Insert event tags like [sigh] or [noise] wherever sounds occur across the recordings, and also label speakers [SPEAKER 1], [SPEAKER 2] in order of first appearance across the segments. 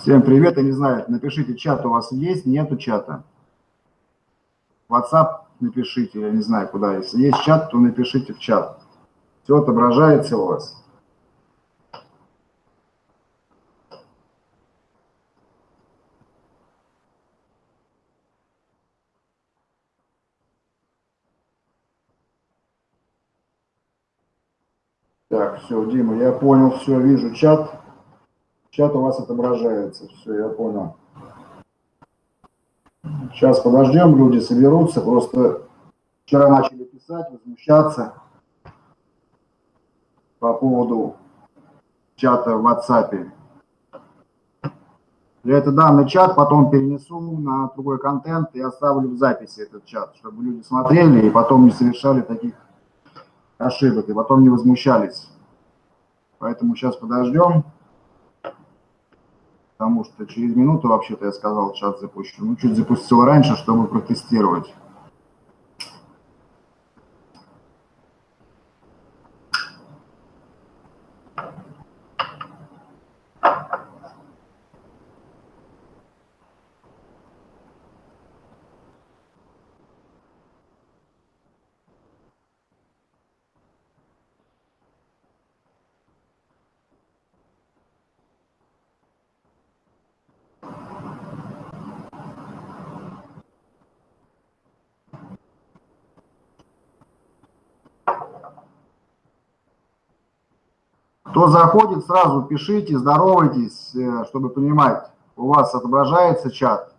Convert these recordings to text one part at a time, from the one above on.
[SPEAKER 1] Всем привет, я не знаю, напишите, чат у вас есть, нету чата. WhatsApp напишите, я не знаю куда. Если есть чат, то напишите в чат. Все отображается у вас. Так, все, Дима, я понял, все, вижу чат. Чат у вас отображается. Все, я понял. Сейчас подождем, люди соберутся. Просто вчера начали писать, возмущаться по поводу чата в WhatsApp. Я это данный чат потом перенесу на другой контент и оставлю в записи этот чат, чтобы люди смотрели и потом не совершали таких ошибок, и потом не возмущались. Поэтому сейчас подождем потому что через минуту, вообще-то, я сказал, чат запущу. Ну, чуть запустил раньше, чтобы протестировать. Кто заходит, сразу пишите, здоровайтесь, э, чтобы понимать, у вас отображается чат.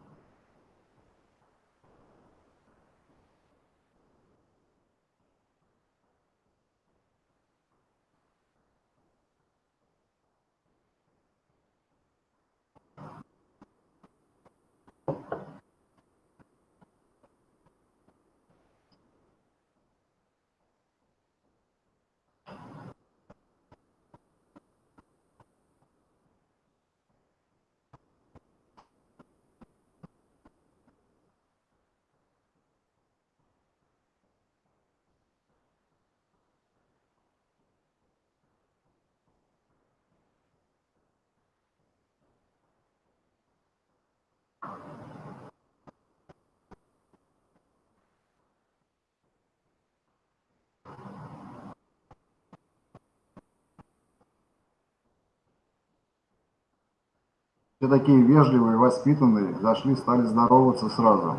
[SPEAKER 1] Все такие вежливые, воспитанные, зашли, стали здороваться сразу.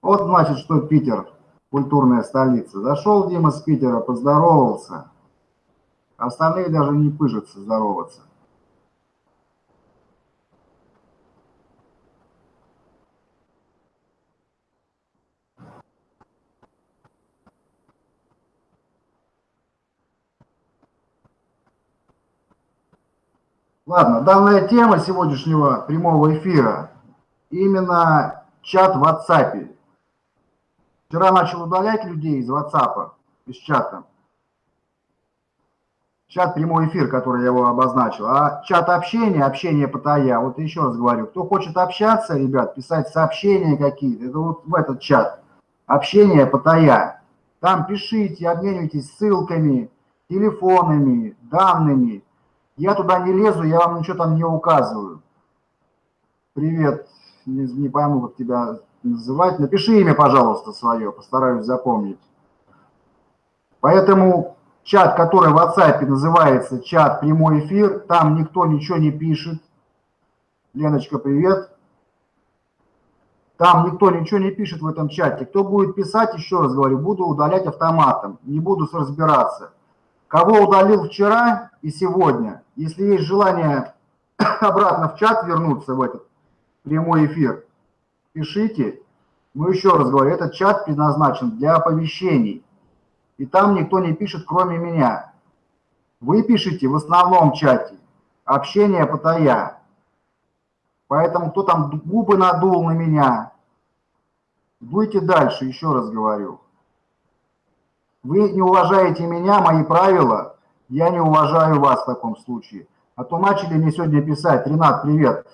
[SPEAKER 1] Вот значит, что Питер, культурная столица. Зашел Дима с Питера, поздоровался. Остальные даже не пыжатся здороваться. Ладно, данная тема сегодняшнего прямого эфира именно чат в WhatsApp. Вчера начал удалять людей из WhatsApp, из чата. Чат прямой эфир, который я его обозначил. А чат общения, общение по ТАЯ, вот еще раз говорю, кто хочет общаться, ребят, писать сообщения какие-то, это вот в этот чат. Общение по ТАЯ. Там пишите, обменивайтесь ссылками, телефонами, данными, я туда не лезу, я вам ничего там не указываю. Привет, не, не пойму, как тебя называть. Напиши имя, пожалуйста, свое, постараюсь запомнить. Поэтому чат, который в WhatsApp называется чат прямой эфир, там никто ничего не пишет. Леночка, привет. Там никто ничего не пишет в этом чате. Кто будет писать, еще раз говорю, буду удалять автоматом, не буду разбираться. Кого удалил вчера и сегодня, если есть желание [coughs] обратно в чат вернуться в этот прямой эфир, пишите. Мы еще раз говорю, этот чат предназначен для оповещений. И там никто не пишет, кроме меня. Вы пишете в основном чате. Общение потая. Поэтому кто там губы надул на меня, дуйте дальше, еще раз говорю. Вы не уважаете меня, мои правила, я не уважаю вас в таком случае. А то начали мне сегодня писать, Ренат, привет,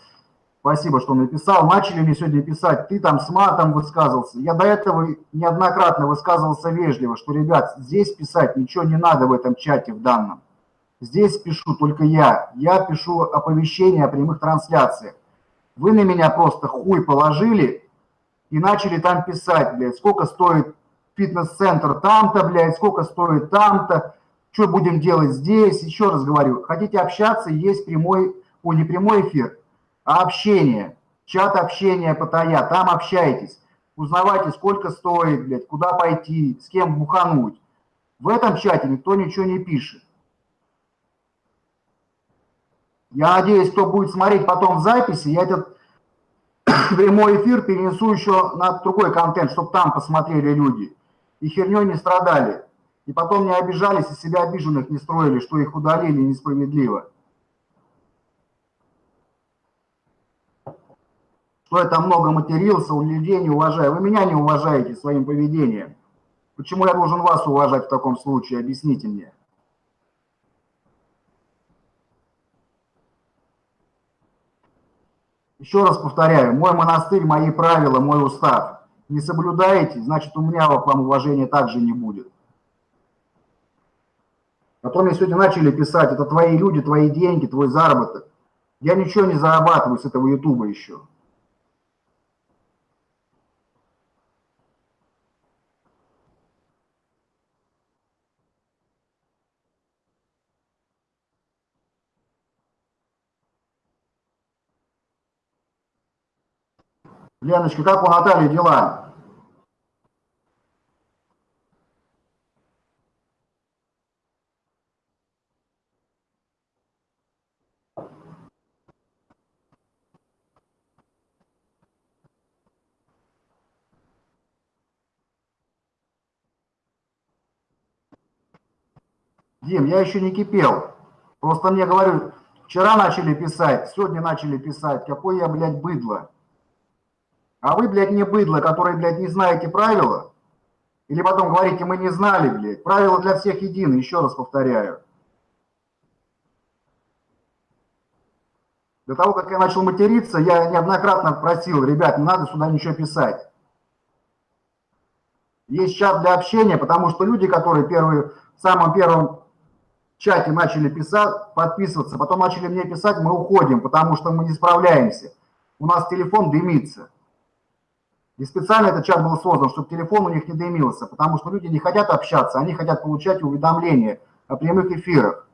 [SPEAKER 1] Спасибо, что написал. Начали мне сегодня писать, ты там с матом высказывался. Я до этого неоднократно высказывался вежливо, что, ребят, здесь писать ничего не надо в этом чате в данном. Здесь пишу только я. Я пишу оповещения о прямых трансляциях. Вы на меня просто хуй положили и начали там писать, блядь, сколько стоит фитнес-центр там-то, блядь, сколько стоит там-то, что будем делать здесь. Еще раз говорю, хотите общаться, есть прямой, о, не прямой эфир, а общение. Чат общения Паттайя, там общайтесь. Узнавайте, сколько стоит, блядь, куда пойти, с кем бухануть. В этом чате никто ничего не пишет. Я надеюсь, кто будет смотреть потом в записи, я этот [coughs] прямой эфир перенесу еще на другой контент, чтобы там посмотрели люди. И херней не страдали. И потом не обижались, и себя обиженных не строили, что их удалили несправедливо. Что там много матерился, у людей не уважаю. Вы меня не уважаете своим поведением. Почему я должен вас уважать в таком случае? Объясните мне. Еще раз повторяю, мой монастырь, мои правила, мой устав. Не соблюдаете, значит, у меня к вам уважения также не будет. Потом мне сегодня начали писать, это твои люди, твои деньги, твой заработок. Я ничего не зарабатываю с этого ютуба еще. Леночка, как у Натальи дела? Дим, я еще не кипел. Просто мне говорю, вчера начали писать, сегодня начали писать, какой я, блядь, быдло. А вы, блядь, не быдло, которые, блядь, не знаете правила. Или потом говорите, мы не знали, блядь. Правила для всех едины, еще раз повторяю. До того, как я начал материться, я неоднократно просил, ребят, не надо сюда ничего писать. Есть чат для общения, потому что люди, которые первые, в самом первом чате начали писать, подписываться, потом начали мне писать, мы уходим, потому что мы не справляемся. У нас телефон дымится. И специально этот чат был создан, чтобы телефон у них не дымился, потому что люди не хотят общаться, они хотят получать уведомления о прямых эфирах.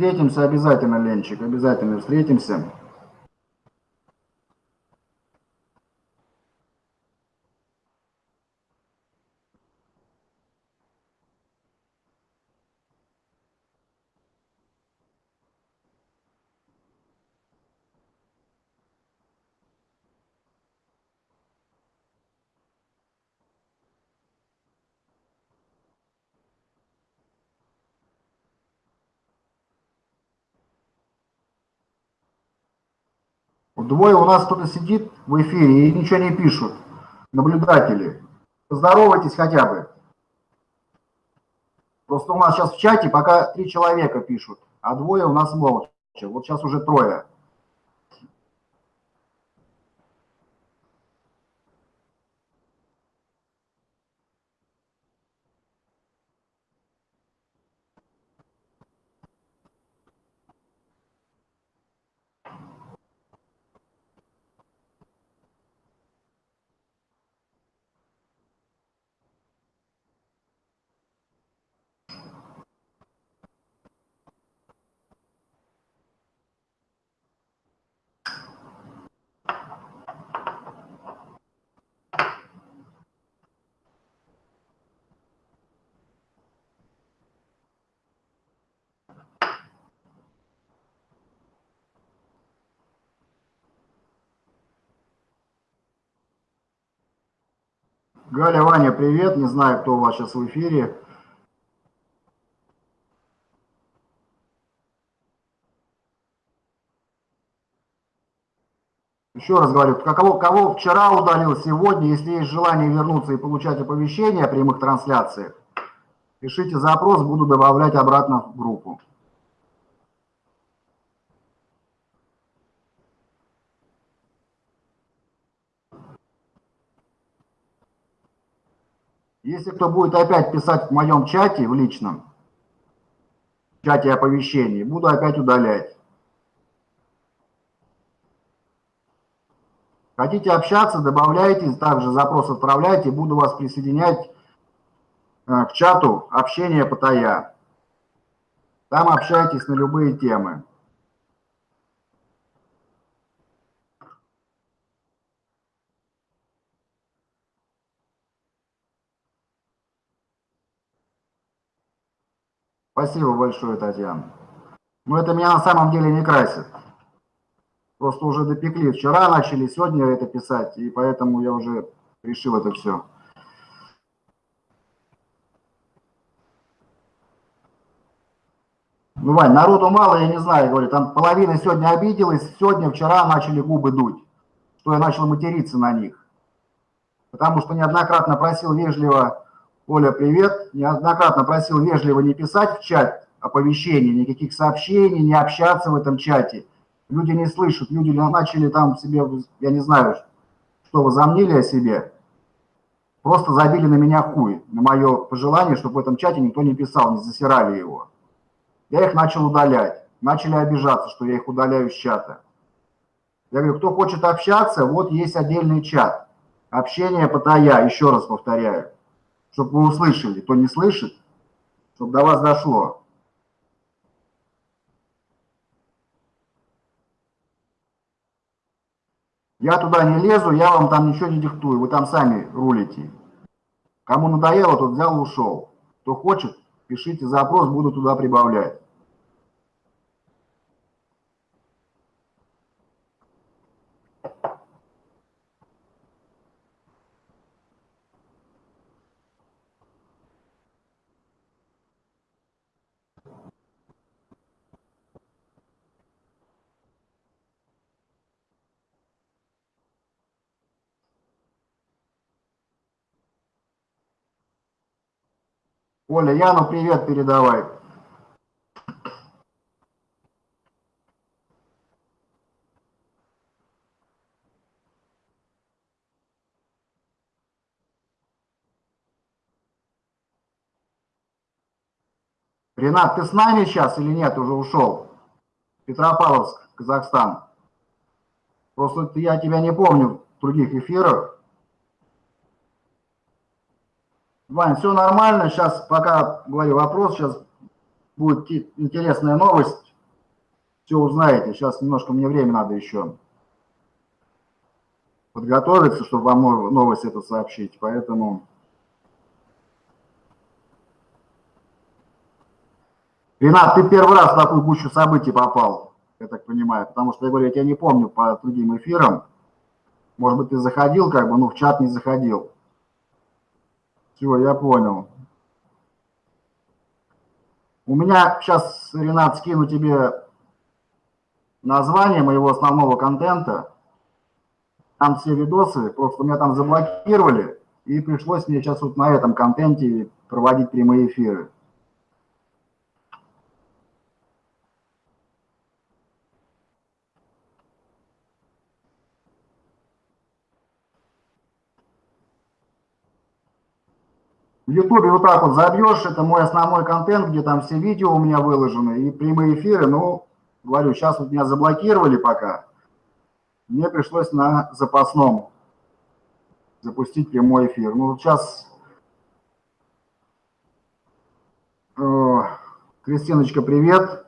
[SPEAKER 1] Встретимся обязательно, Ленчик, обязательно встретимся. Двое у нас кто-то сидит в эфире и ничего не пишут, наблюдатели. Поздоровайтесь хотя бы. Просто у нас сейчас в чате пока три человека пишут, а двое у нас молча. Вот сейчас уже трое. Галя, Ваня, привет. Не знаю, кто у вас сейчас в эфире. Еще раз говорю, кого, кого вчера удалил, сегодня, если есть желание вернуться и получать оповещения о прямых трансляциях, пишите запрос, буду добавлять обратно в группу. Если кто будет опять писать в моем чате, в личном, в чате оповещений, буду опять удалять. Хотите общаться, добавляйте, также запрос отправляйте, буду вас присоединять э, к чату общения Паттайя. Там общайтесь на любые темы. Спасибо большое, Татьяна. Но это меня на самом деле не красит. Просто уже допекли. Вчера начали, сегодня это писать, и поэтому я уже решил это все. Ну, Вань, народу мало, я не знаю, говорю, там половина сегодня обиделась, сегодня, вчера начали губы дуть, что я начал материться на них. Потому что неоднократно просил вежливо, Оля, привет, неоднократно просил вежливо не писать в чат оповещений, никаких сообщений, не общаться в этом чате люди не слышат, люди начали там себе, я не знаю, что возомнили о себе, просто забили на меня хуй, на мое пожелание, чтобы в этом чате никто не писал, не засирали его. Я их начал удалять, начали обижаться, что я их удаляю с чата. Я говорю, кто хочет общаться, вот есть отдельный чат. Общение потая, еще раз повторяю, чтобы вы услышали, кто не слышит, чтобы до вас дошло. Я туда не лезу, я вам там ничего не диктую, вы там сами рулите. Кому надоело, тот взял и ушел. Кто хочет, пишите запрос, буду туда прибавлять. Оля, Яну привет передавай. Ренат, ты с нами сейчас или нет, уже ушел? Петропавловск, Казахстан. Просто я тебя не помню в других эфирах. Вань, все нормально. Сейчас, пока говорю вопрос, сейчас будет интересная новость. Все узнаете. Сейчас немножко мне время надо еще подготовиться, чтобы вам новость эту сообщить. Поэтому... Ренат, ты первый раз в такую гущу событий попал, я так понимаю, потому что, я говорю, я тебя не помню по другим эфирам. Может быть, ты заходил, как бы, ну, в чат не заходил. Все, я понял. У меня сейчас, Ренат, скину тебе название моего основного контента. Там все видосы, просто меня там заблокировали, и пришлось мне сейчас вот на этом контенте проводить прямые эфиры. В Ютубе вот так вот забьешь, это мой основной контент, где там все видео у меня выложены и прямые эфиры. Ну, говорю, сейчас вот меня заблокировали пока. Мне пришлось на запасном запустить прямой эфир. Ну, сейчас... Э, Кристиночка, привет.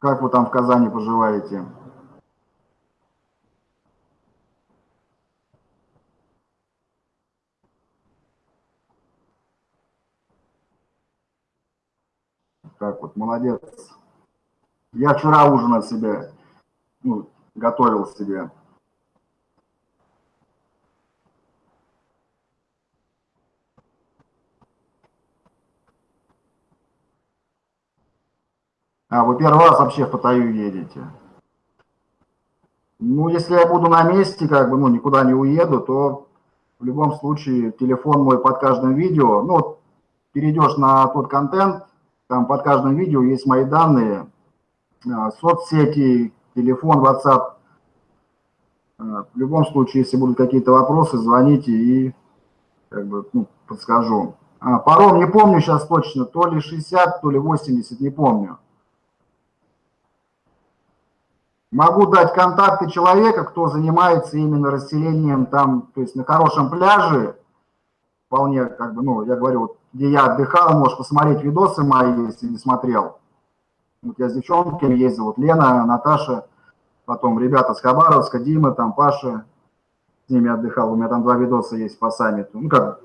[SPEAKER 1] Как вы там в Казани поживаете? Так вот, молодец. Я вчера ужин от себя, ну, готовил себе. А, вы первый раз вообще в Паттайю едете? Ну, если я буду на месте, как бы, ну, никуда не уеду, то в любом случае телефон мой под каждым видео, ну, перейдешь на тот контент, там под каждым видео есть мои данные, а, соцсети, телефон, WhatsApp. А, в любом случае, если будут какие-то вопросы, звоните и как бы, ну, подскажу. А, паром не помню сейчас точно, то ли 60, то ли 80, не помню. Могу дать контакты человека, кто занимается именно расселением там, то есть на хорошем пляже, вполне, как бы, ну, я говорю, вот, где я отдыхал, можешь посмотреть видосы мои, если не смотрел. Вот я с девчонками ездил, вот Лена, Наташа, потом ребята с Хабаровска, Дима, там Паша, с ними отдыхал, у меня там два видоса есть по саммиту, ну как,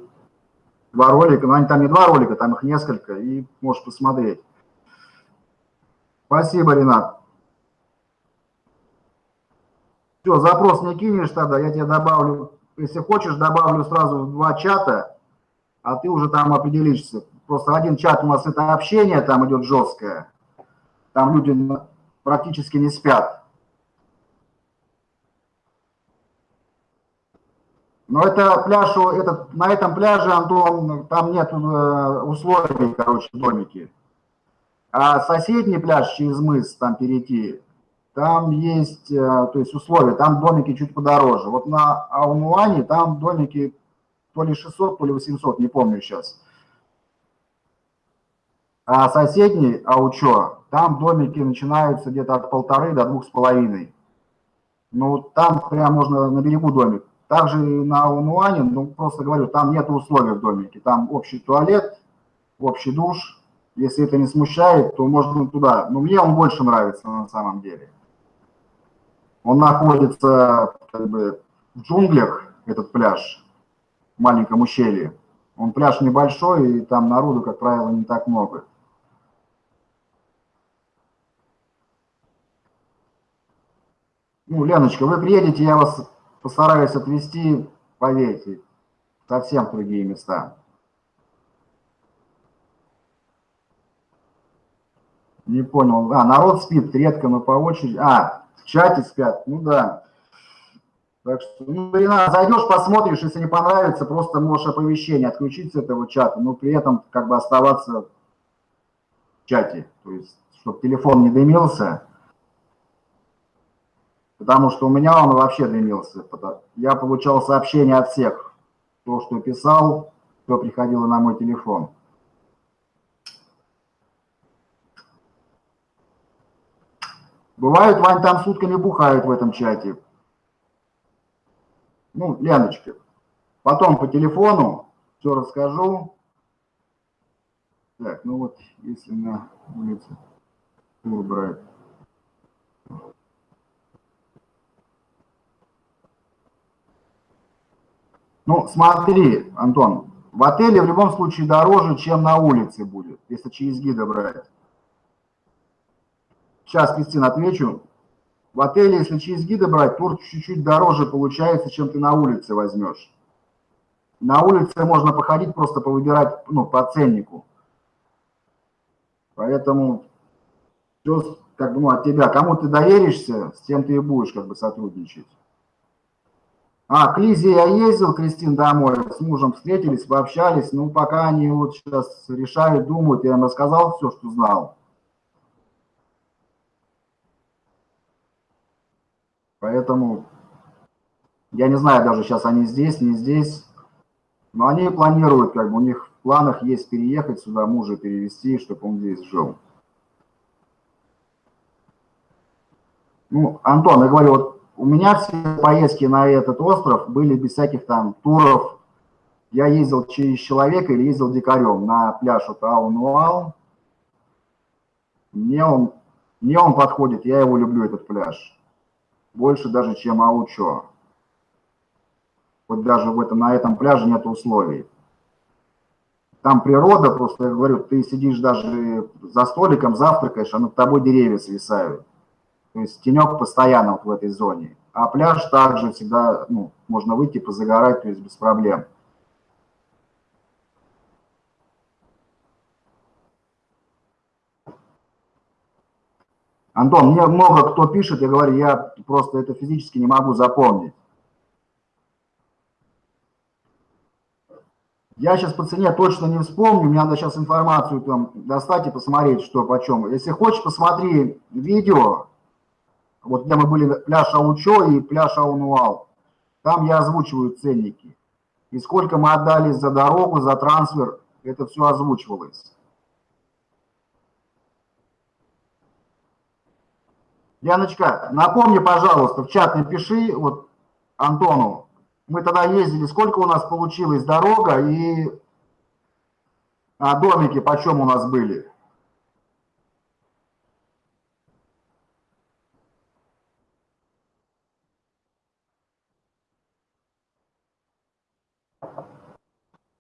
[SPEAKER 1] два ролика, но они там не два ролика, там их несколько, и можешь посмотреть. Спасибо, Ренат. Все, запрос не кинешь тогда, я тебе добавлю, если хочешь, добавлю сразу в два чата, а ты уже там определишься. Просто один чат у нас это общение, там идет жесткое, там люди практически не спят. Но это пляж, этот, на этом пляже, Антон, там нет э, условий, короче, домики. А соседний пляж через мыс, там перейти, там есть, э, то есть условия, там домики чуть подороже. Вот на Аунуане там домики то ли 600, то ли 800, не помню сейчас. А соседний Аучо, там домики начинаются где-то от полторы до двух с половиной. Ну, там прям можно на берегу домик. Также на Аунуане, ну, просто говорю, там нет условий в домике. Там общий туалет, общий душ. Если это не смущает, то можно туда. Но мне он больше нравится на самом деле. Он находится как бы, в джунглях, этот пляж, маленьком ущелье. Он пляж небольшой, и там народу, как правило, не так много. Ну, Леночка, вы приедете, я вас постараюсь отвезти, поверьте, совсем в другие места. Не понял. А, народ спит редко, но по очереди. А, чате спят, ну да. Так что, ну, Ренат, зайдешь, посмотришь, если не понравится, просто можешь оповещение отключить с этого чата, но при этом как бы оставаться в чате, то есть, чтобы телефон не дымился, потому что у меня он вообще дымился. Я получал сообщения от всех, то, что писал, кто приходило на мой телефон. Бывают, Вань, там сутками бухают в этом чате. Ну, Леночка, потом по телефону все расскажу. Так, ну вот, если на улице тур брать. Ну, смотри, Антон, в отеле в любом случае дороже, чем на улице будет, если через гида брать. Сейчас, Кристина, отвечу. В отеле, если через гида брать, тур чуть-чуть дороже получается, чем ты на улице возьмешь. На улице можно походить, просто повыбирать ну, по ценнику. Поэтому все как бы, ну, от тебя. Кому ты доверишься, с тем ты и будешь как бы сотрудничать. А, к Лизе я ездил, Кристин, домой, с мужем встретились, пообщались. Ну, пока они вот сейчас решают, думают, я им рассказал все, что знал. Поэтому я не знаю даже сейчас они здесь, не здесь. Но они планируют, как бы у них в планах есть переехать сюда, мужа перевести, чтобы он здесь жил. Ну, Антон, я говорю, вот у меня все поездки на этот остров были без всяких там туров. Я ездил через человека или ездил дикарем на пляж вот Аунуал. Мне он, мне он подходит, я его люблю, этот пляж больше даже, чем Аучо. Вот даже в этом, на этом пляже нет условий. Там природа, просто я говорю, ты сидишь даже за столиком, завтракаешь, а над тобой деревья свисают. То есть тенек постоянно вот в этой зоне. А пляж также всегда, ну, можно выйти позагорать, то есть без проблем. Антон, мне много кто пишет, я говорю, я просто это физически не могу запомнить. Я сейчас по цене точно не вспомню, мне надо сейчас информацию там достать и посмотреть, что почем. Если хочешь, посмотри видео, вот где мы были, пляж Аучо и пляж Аунуал. Там я озвучиваю ценники. И сколько мы отдали за дорогу, за трансфер, это все озвучивалось. Яночка, напомни, пожалуйста, в чат напиши, вот Антону, мы тогда ездили, сколько у нас получилось дорога и а, домики почем у нас были?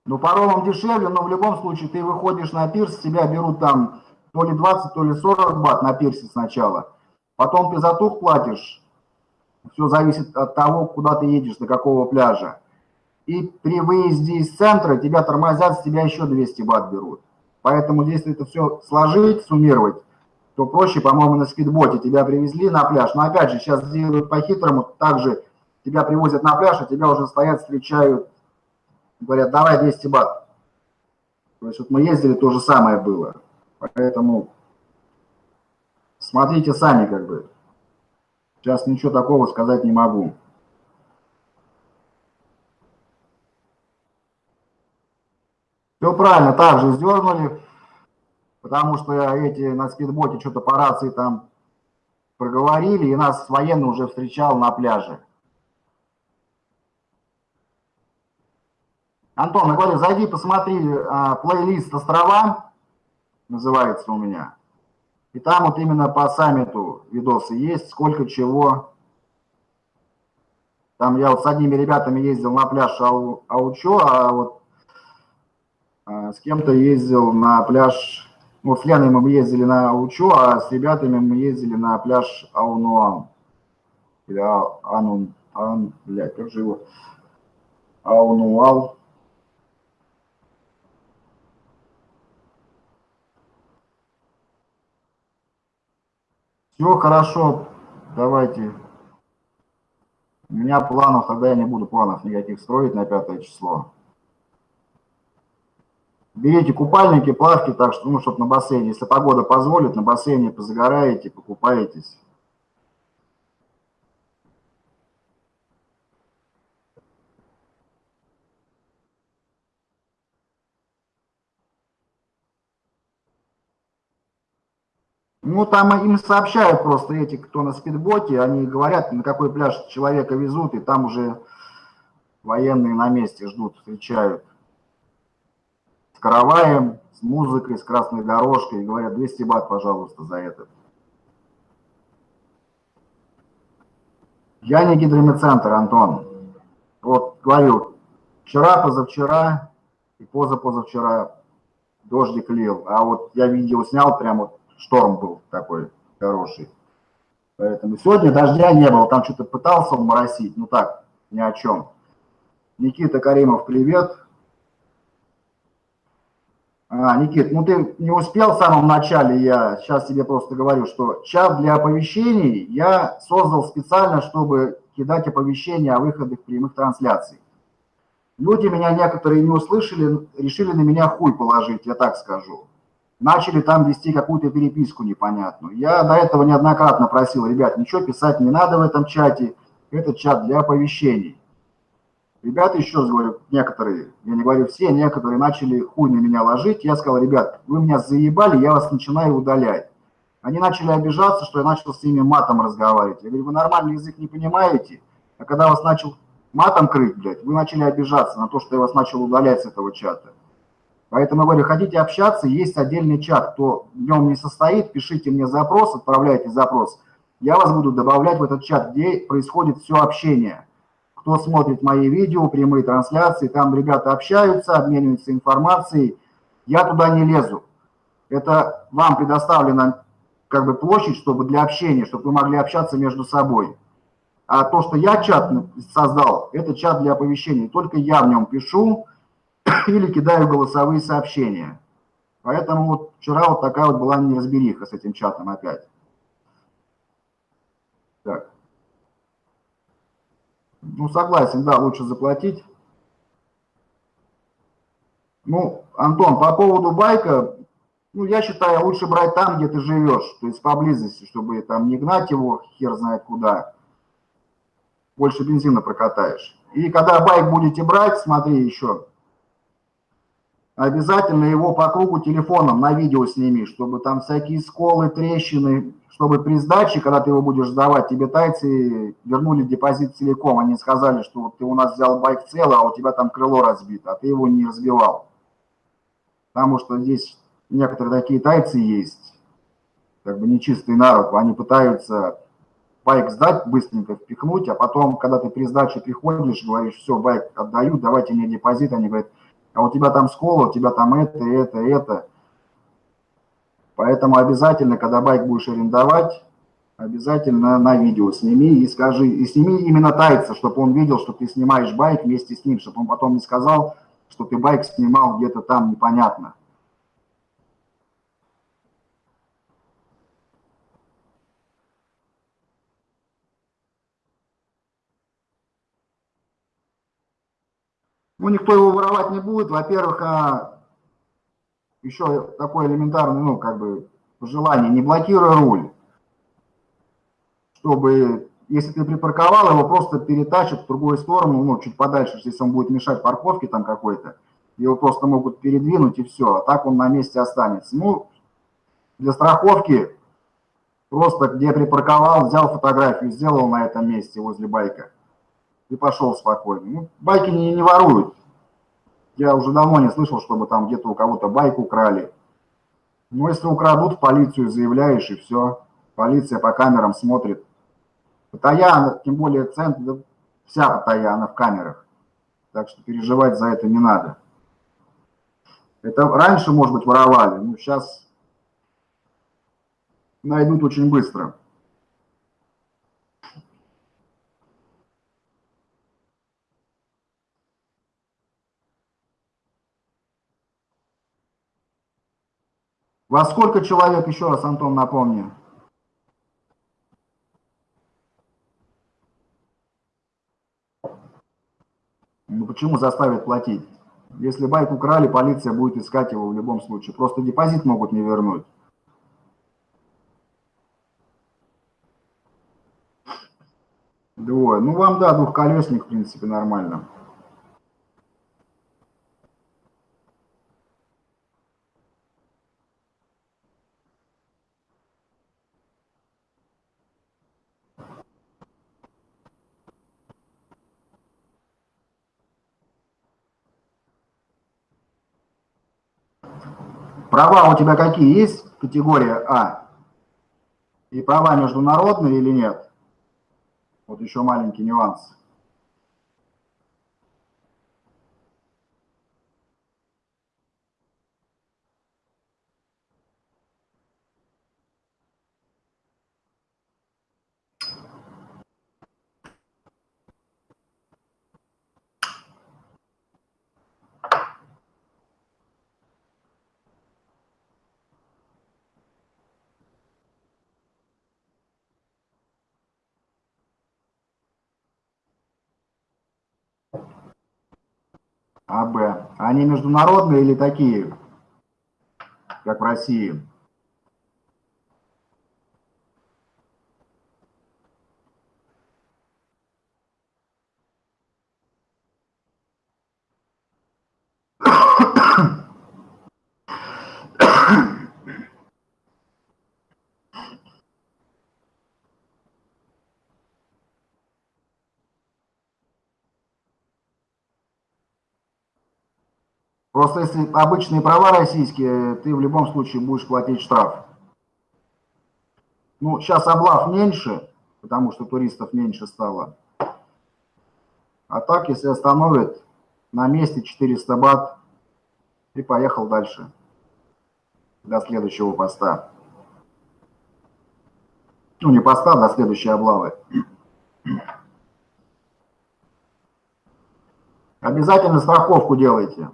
[SPEAKER 1] Ну, паромом дешевле, но в любом случае ты выходишь на пирс, тебя берут там то ли 20, то ли 40 бат на пирсе сначала. Потом ты за тух платишь. Все зависит от того, куда ты едешь, до какого пляжа. И при выезде из центра тебя тормозят, с тебя еще 200 бат берут. Поэтому если это все сложить, суммировать, то проще, по-моему, на спидботе тебя привезли на пляж. Но опять же, сейчас делают по-хитрому, также тебя привозят на пляж, а тебя уже стоят, встречают, говорят, давай 200 бат. То есть вот мы ездили, то же самое было. Поэтому Смотрите сами как бы. Сейчас ничего такого сказать не могу. Все правильно, также сдернули, потому что эти на спидботе что-то по рации там проговорили, и нас военный уже встречал на пляже. Антон, я говорю, зайди, посмотри, а, плейлист «Острова» называется у меня. И там вот именно по саммиту видосы есть, сколько чего. Там я вот с одними ребятами ездил на пляж Ау, Аучо, а вот а, с кем-то ездил на пляж, вот с Леной мы ездили на Аучо, а с ребятами мы ездили на пляж Аунуан. Или Анун, Ан, блядь, как же его? Аунуал. Все хорошо, давайте. У меня планов, тогда я не буду планов никаких строить на пятое число. Берите купальники, плавки, так что, ну, чтобы на бассейне, если погода позволит, на бассейне позагораете, покупаетесь. Ну, там им сообщают просто эти, кто на спидботе, они говорят, на какой пляж человека везут, и там уже военные на месте ждут, встречают. С караваем, с музыкой, с красной дорожкой, и говорят, 200 бат, пожалуйста, за это. Я не гидромедцентр, Антон. Вот говорю, вчера, позавчера и позапозавчера дождик лил, а вот я видео снял прямо вот шторм был такой хороший. Поэтому сегодня дождя не было, там что-то пытался моросить, ну так, ни о чем. Никита Каримов, привет. А, Никит, ну ты не успел в самом начале, я сейчас тебе просто говорю, что чат для оповещений я создал специально, чтобы кидать оповещения о выходах прямых трансляций. Люди меня некоторые не услышали, решили на меня хуй положить, я так скажу начали там вести какую-то переписку непонятную. Я до этого неоднократно просил, ребят, ничего писать не надо в этом чате, это чат для оповещений. Ребята, еще говорю, некоторые, я не говорю все, некоторые начали хуй на меня ложить. Я сказал, ребят, вы меня заебали, я вас начинаю удалять. Они начали обижаться, что я начал с ними матом разговаривать. Я говорю, вы нормальный язык не понимаете, а когда вас начал матом крыть, блядь, вы начали обижаться на то, что я вас начал удалять с этого чата. Поэтому, говорю, хотите общаться, есть отдельный чат. Кто в нем не состоит, пишите мне запрос, отправляйте запрос. Я вас буду добавлять в этот чат, где происходит все общение. Кто смотрит мои видео, прямые трансляции, там ребята общаются, обмениваются информацией. Я туда не лезу. Это вам предоставлено как бы площадь, чтобы для общения, чтобы вы могли общаться между собой. А то, что я чат создал, это чат для оповещений. Только я в нем пишу или кидаю голосовые сообщения. Поэтому вот вчера вот такая вот была неразбериха с этим чатом опять. Так. Ну, согласен, да, лучше заплатить. Ну, Антон, по поводу байка, ну, я считаю, лучше брать там, где ты живешь, то есть поблизости, чтобы там не гнать его хер знает куда. Больше бензина прокатаешь. И когда байк будете брать, смотри еще, обязательно его по кругу телефоном на видео сними, чтобы там всякие сколы, трещины, чтобы при сдаче, когда ты его будешь сдавать, тебе тайцы вернули депозит целиком. Они сказали, что ты у нас взял байк целый, а у тебя там крыло разбито, а ты его не разбивал. Потому что здесь некоторые такие тайцы есть, как бы нечистый народ, они пытаются байк сдать, быстренько впихнуть, а потом, когда ты при сдаче приходишь, говоришь, все, байк отдаю, давайте мне депозит, они говорят, а у тебя там скола, у тебя там это, это, это. Поэтому обязательно, когда байк будешь арендовать, обязательно на видео сними и скажи, и сними именно тайца, чтобы он видел, что ты снимаешь байк вместе с ним, чтобы он потом не сказал, что ты байк снимал где-то там непонятно. Ну, никто его воровать не будет. Во-первых, а еще такое элементарное, ну, как бы, пожелание, не блокируй руль, чтобы, если ты припарковал, его просто перетащат в другую сторону, ну, чуть подальше, если он будет мешать парковке там какой-то, его просто могут передвинуть и все, а так он на месте останется. Ну, для страховки просто где припарковал, взял фотографию, сделал на этом месте возле байка и пошел спокойно. Ну, байки не, не воруют. Я уже давно не слышал, чтобы там где-то у кого-то байк украли. Но если украдут, в полицию заявляешь, и все. Полиция по камерам смотрит. Паттайя, тем более центр, вся Паттайя, в камерах. Так что переживать за это не надо. Это раньше, может быть, воровали, но сейчас найдут очень быстро. Во сколько человек, еще раз, Антон, напомню? Ну почему заставят платить? Если байк украли, полиция будет искать его в любом случае. Просто депозит могут не вернуть. Двое. Ну вам, да, двухколесник, в принципе, нормально. Права у тебя какие есть? Категория А. И права международные или нет? Вот еще маленький нюанс. АБ. Они международные или такие, как в России? Просто если обычные права российские, ты в любом случае будешь платить штраф. Ну, сейчас облав меньше, потому что туристов меньше стало. А так, если остановят на месте 400 бат, и поехал дальше до следующего поста. Ну, не поста, до следующей облавы. Обязательно страховку делайте.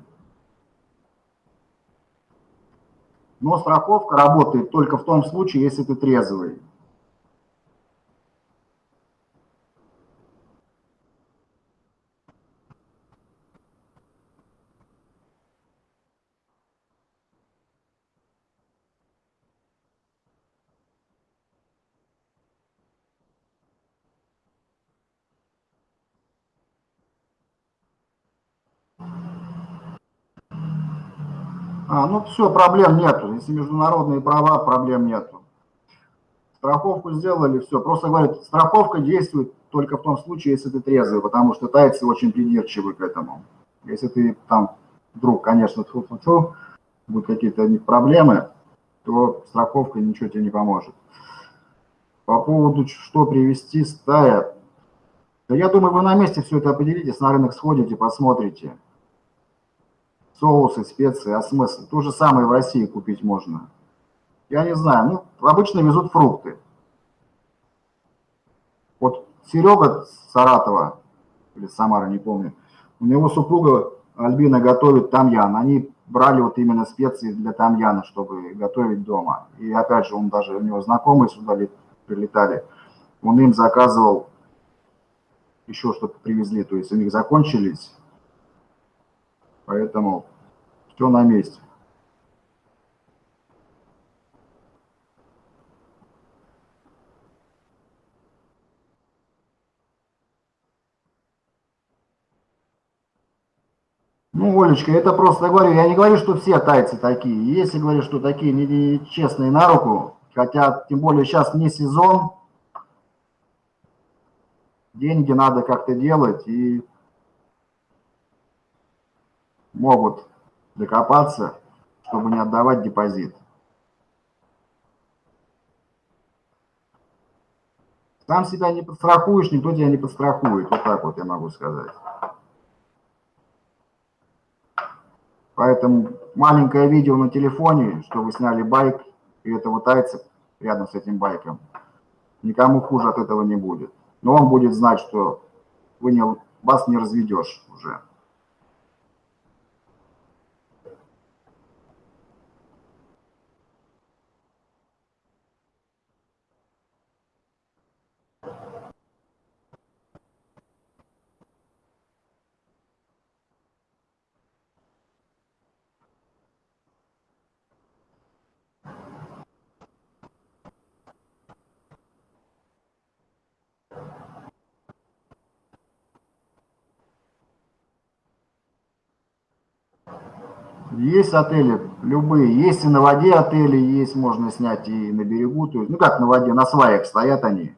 [SPEAKER 1] Но страховка работает только в том случае, если ты трезвый. А, ну все, проблем нету. Если международные права, проблем нету. Страховку сделали, все. Просто говорят, страховка действует только в том случае, если ты трезвый, потому что тайцы очень придирчивы к этому. Если ты там вдруг, конечно, тьфу -тьфу -тьфу, будут какие-то проблемы, то страховка ничего тебе не поможет. По поводу, что привести, стая. Да я думаю, вы на месте все это определитесь, на рынок сходите, посмотрите соусы, специи, а смысл? То же самое в России купить можно. Я не знаю, ну, обычно везут фрукты. Вот Серега Саратова, или Самара, не помню, у него супруга Альбина готовит тамьян. Они брали вот именно специи для тамьяна, чтобы готовить дома. И опять же, он даже, у него знакомые сюда прилетали, он им заказывал еще что-то привезли, то есть у них закончились, Поэтому все на месте. Ну, Олечка, это просто говорю, я не говорю, что все тайцы такие. Если говорю, что такие нечестные на руку, хотя тем более сейчас не сезон, деньги надо как-то делать и могут докопаться, чтобы не отдавать депозит. Сам себя не подстрахуешь, никто тебя не подстрахует. Вот так вот я могу сказать. Поэтому маленькое видео на телефоне, что вы сняли байк, и этого тайца рядом с этим байком, никому хуже от этого не будет. Но он будет знать, что вы не, вас не разведешь уже. Есть отели, любые. Есть и на воде отели, есть, можно снять и на берегу. То есть, ну как на воде, на сваях стоят они.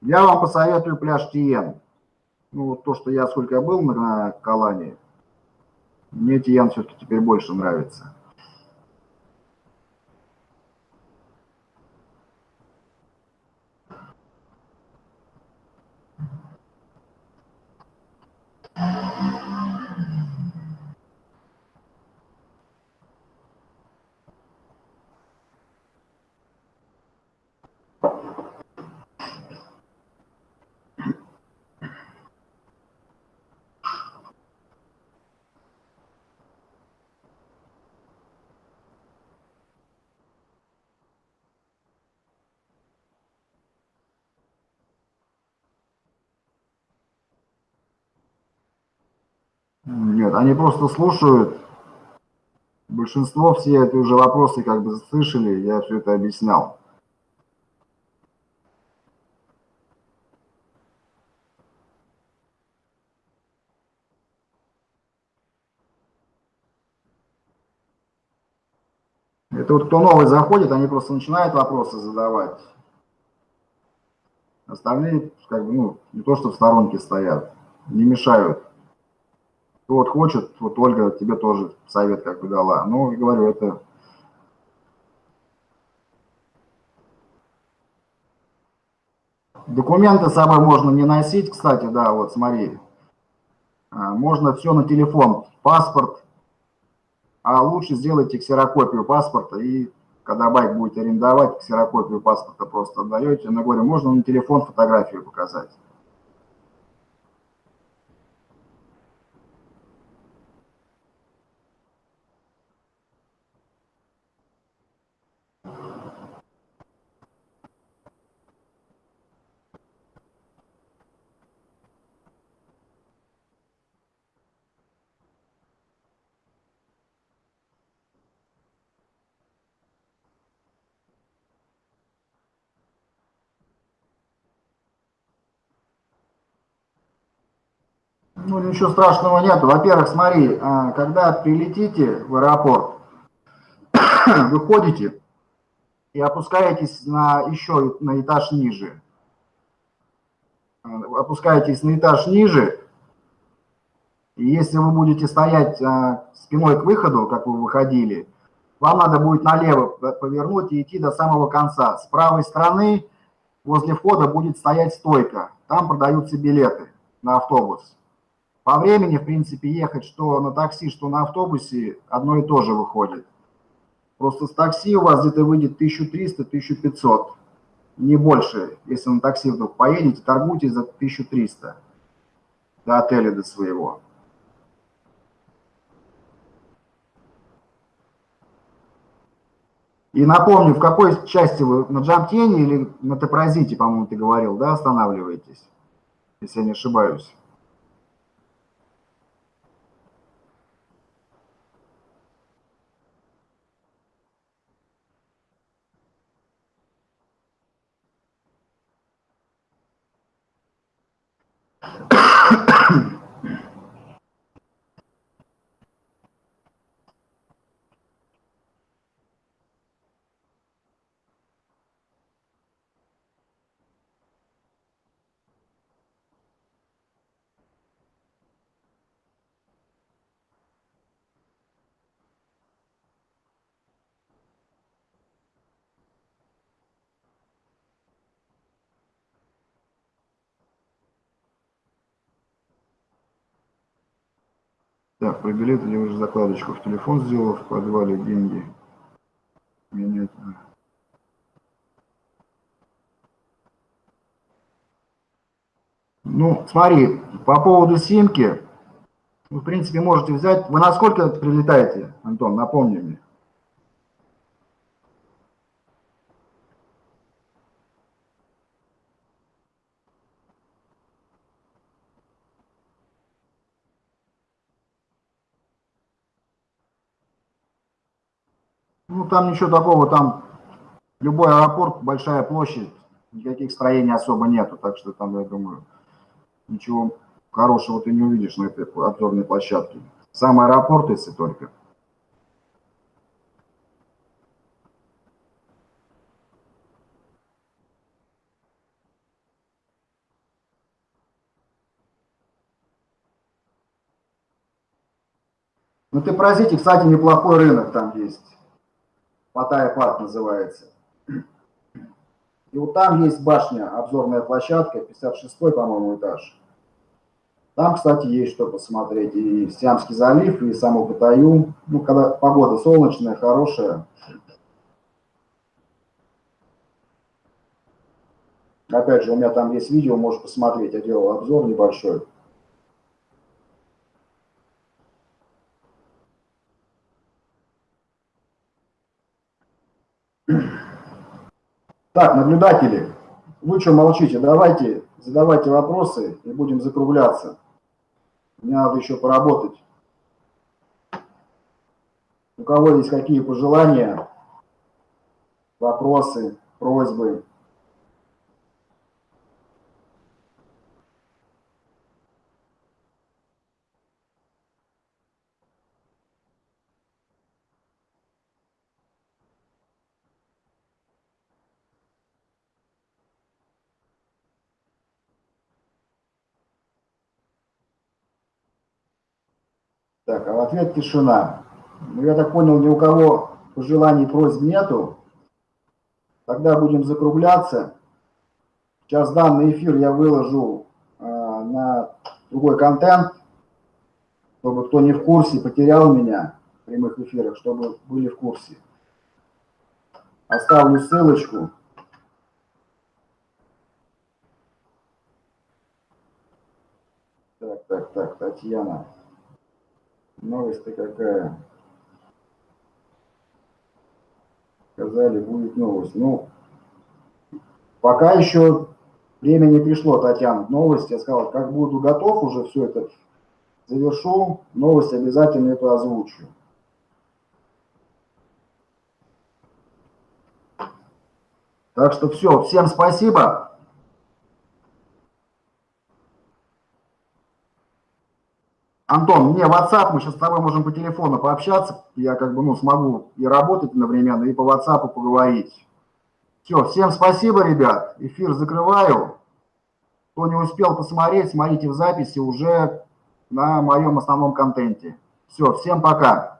[SPEAKER 1] Я вам посоветую пляж Тиен. Ну, вот то, что я сколько был на Калане, мне Тиен все-таки теперь больше нравится. Нет, они просто слушают. Большинство все эти уже вопросы как бы слышали, я все это объяснял. Это вот кто новый заходит, они просто начинают вопросы задавать. Остальные, как бы, ну, не то что в сторонке стоят, не мешают вот хочет, вот Ольга тебе тоже совет как бы дала. Ну, говорю, это... Документы с собой можно не носить, кстати, да, вот смотри. А, можно все на телефон, паспорт, а лучше сделайте ксерокопию паспорта и когда байк будете арендовать, ксерокопию паспорта просто отдаете. Она говорю, можно на телефон фотографию показать. Ну, ничего страшного нет. Во-первых, смотри, а, когда прилетите в аэропорт, [coughs] выходите и опускаетесь на еще на этаж ниже. А, опускаетесь на этаж ниже, и если вы будете стоять а, спиной к выходу, как вы выходили, вам надо будет налево повернуть и идти до самого конца. С правой стороны возле входа будет стоять стойка. Там продаются билеты на автобус. По времени, в принципе, ехать что на такси, что на автобусе одно и то же выходит. Просто с такси у вас где-то выйдет 1300-1500, не больше. Если на такси вдруг поедете, торгуйте за 1300 до отеля до своего. И напомню, в какой части вы, на Джамтене или на Топразите, по-моему, ты говорил, да, останавливаетесь, если я не ошибаюсь? Так, про билеты я уже закладочку в телефон сделал, в подвале деньги менять. Ну, смотри, по поводу симки, вы, в принципе, можете взять... Вы на сколько прилетаете, Антон, напомни мне? Ну, там ничего такого, там любой аэропорт, большая площадь, никаких строений особо нету, так что там, я думаю, ничего хорошего ты не увидишь на этой обзорной площадке. Сам аэропорт, если только. Ну, ты простите, кстати, неплохой рынок там есть. Паттайя парк называется. И вот там есть башня, обзорная площадка, 56 по-моему, этаж. Там, кстати, есть что посмотреть. И Сиамский залив, и саму Паттайю. Ну, когда погода солнечная, хорошая. Опять же, у меня там есть видео, можешь посмотреть. Я делал обзор небольшой. Так, наблюдатели, вы что молчите? Давайте, задавайте вопросы и будем закругляться. Мне надо еще поработать. У кого есть какие пожелания, вопросы, просьбы? Так, а в ответ тишина. Ну, я так понял, ни у кого пожеланий, просьб нету. Тогда будем закругляться. Сейчас данный эфир я выложу э, на другой контент, чтобы кто не в курсе, потерял меня в прямых эфирах, чтобы были в курсе. Оставлю ссылочку. Так, так, так, Татьяна. Новость-то какая? Сказали, будет новость. Ну, пока еще время не пришло, Татьяна, новость. Я сказал, как буду готов уже все это завершу, новость обязательно эту озвучу. Так что все, всем спасибо. Антон, мне WhatsApp, мы сейчас с тобой можем по телефону пообщаться, я как бы, ну, смогу и работать одновременно, и по WhatsApp поговорить. Все, всем спасибо, ребят, эфир закрываю. Кто не успел посмотреть, смотрите в записи уже на моем основном контенте. Все, всем пока.